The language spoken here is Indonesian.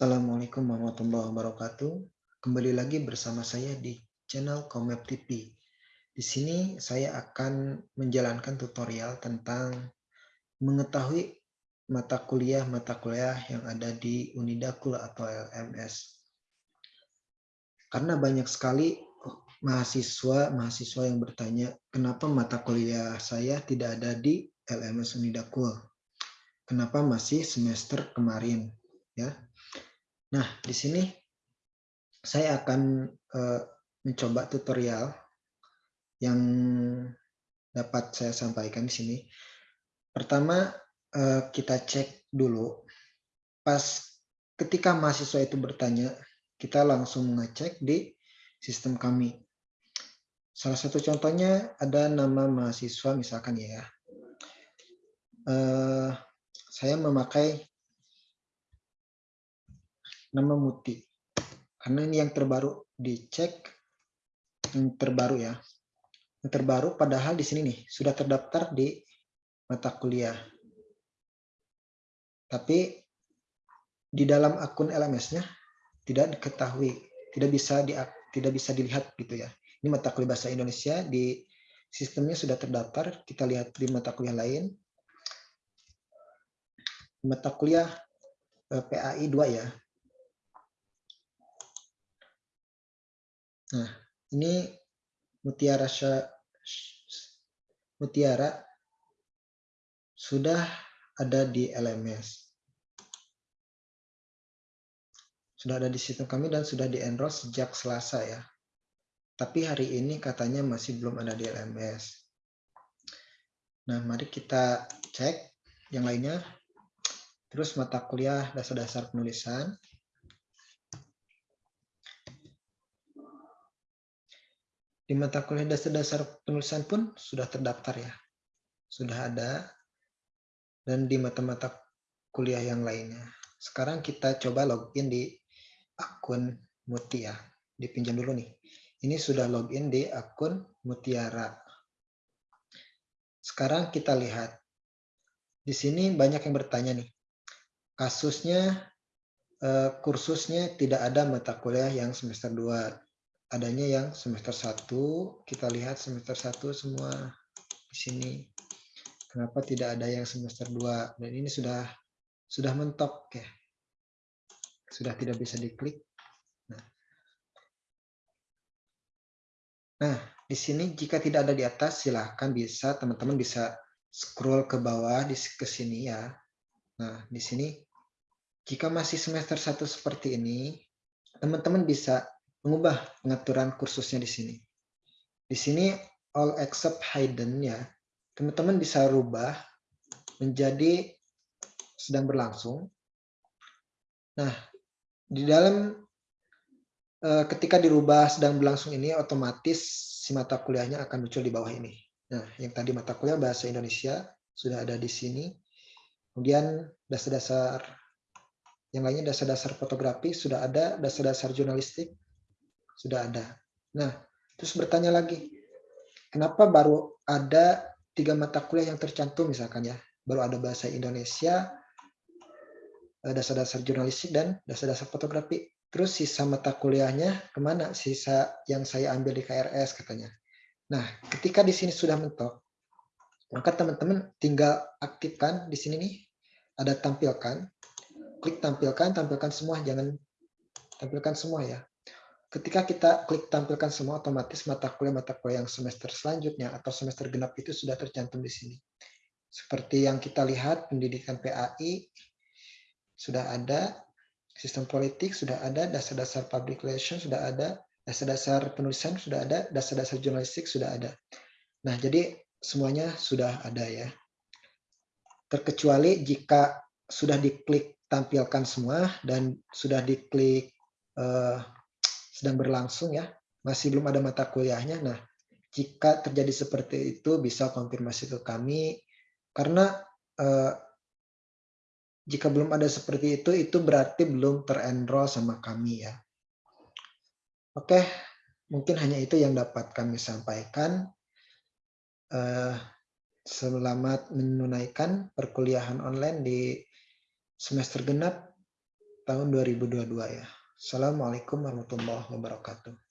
Assalamualaikum warahmatullahi wabarakatuh. Kembali lagi bersama saya di channel Komep TV. Di sini saya akan menjalankan tutorial tentang mengetahui mata kuliah-mata kuliah yang ada di Unidakul atau LMS. Karena banyak sekali mahasiswa-mahasiswa yang bertanya, kenapa mata kuliah saya tidak ada di LMS Unidakul? Kenapa masih semester kemarin? Ya, Nah, di sini saya akan uh, mencoba tutorial yang dapat saya sampaikan di sini. Pertama, uh, kita cek dulu. Pas ketika mahasiswa itu bertanya, kita langsung ngecek di sistem kami. Salah satu contohnya ada nama mahasiswa misalkan ya. Uh, saya memakai nama Muti. Karena ini yang terbaru dicek yang terbaru ya. Yang terbaru padahal di sini nih sudah terdaftar di mata kuliah. Tapi di dalam akun LMS-nya tidak diketahui, tidak bisa di, tidak bisa dilihat gitu ya. Ini mata kuliah bahasa Indonesia di sistemnya sudah terdaftar, kita lihat di mata kuliah lain. Mata kuliah eh, PAI 2 ya, Nah, ini mutiara mutiara sudah ada di LMS. Sudah ada di sistem kami dan sudah di-enroll sejak Selasa ya. Tapi hari ini katanya masih belum ada di LMS. Nah, mari kita cek yang lainnya. Terus mata kuliah dasar-dasar penulisan. Di mata kuliah dasar-dasar penulisan pun sudah terdaftar ya. Sudah ada. Dan di mata-mata kuliah yang lainnya. Sekarang kita coba login di akun Muti ya. Dipinjam dulu nih. Ini sudah login di akun Mutiara. Sekarang kita lihat. Di sini banyak yang bertanya nih. Kasusnya, eh, kursusnya tidak ada mata kuliah yang semester 2 adanya yang semester 1. Kita lihat semester 1 semua di sini. Kenapa tidak ada yang semester 2? Dan ini sudah sudah mentok ya. Sudah tidak bisa diklik. Nah. nah, di sini jika tidak ada di atas silahkan bisa teman-teman bisa scroll ke bawah di ke sini ya. Nah, di sini jika masih semester 1 seperti ini, teman-teman bisa mengubah pengaturan kursusnya di sini. Di sini all except hidden ya, teman-teman bisa rubah menjadi sedang berlangsung. Nah, di dalam eh, ketika dirubah sedang berlangsung ini otomatis si mata kuliahnya akan muncul di bawah ini. Nah, yang tadi mata kuliah bahasa Indonesia sudah ada di sini. Kemudian dasar-dasar yang lainnya dasar-dasar fotografi sudah ada, dasar-dasar jurnalistik sudah ada. Nah, terus bertanya lagi, kenapa baru ada tiga mata kuliah yang tercantum misalkan ya? Baru ada bahasa Indonesia, eh, dasar-dasar jurnalistik, dan dasar-dasar fotografi. Terus sisa mata kuliahnya ke mana? Sisa yang saya ambil di KRS katanya. Nah, ketika di sini sudah mentok, maka teman-teman tinggal aktifkan di sini nih, ada tampilkan, klik tampilkan, tampilkan semua, jangan tampilkan semua ya ketika kita klik tampilkan semua otomatis mata kuliah-mata kuliah yang semester selanjutnya atau semester genap itu sudah tercantum di sini. Seperti yang kita lihat pendidikan PAI sudah ada, sistem politik sudah ada, dasar-dasar public relation sudah ada, dasar-dasar penulisan sudah ada, dasar-dasar jurnalistik sudah ada. Nah, jadi semuanya sudah ada ya. Terkecuali jika sudah diklik tampilkan semua dan sudah diklik uh, sedang berlangsung ya, masih belum ada mata kuliahnya. Nah, jika terjadi seperti itu bisa konfirmasi ke kami karena eh, jika belum ada seperti itu itu berarti belum terenroll sama kami ya. Oke, mungkin hanya itu yang dapat kami sampaikan. Eh, selamat menunaikan perkuliahan online di semester genap tahun 2022 ya. Assalamualaikum warahmatullahi wabarakatuh.